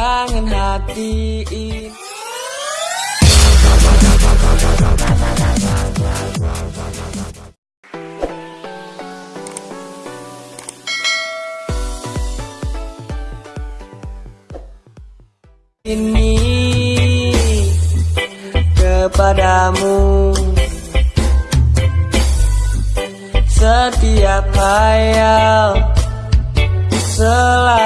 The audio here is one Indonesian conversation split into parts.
kangen hati ini ini kepadamu. Setiap hayal selalu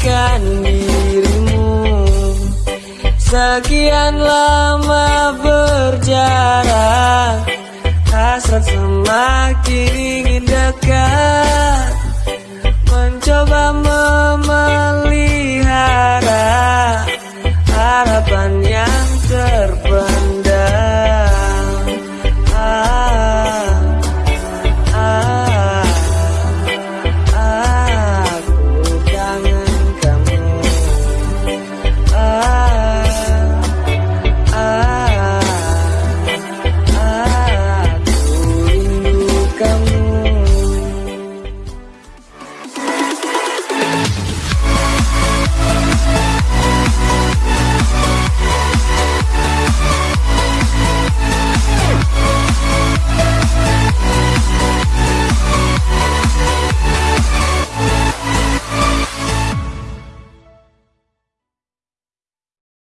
menghadirkan dirimu. Sekian lama berjarak hasrat semakin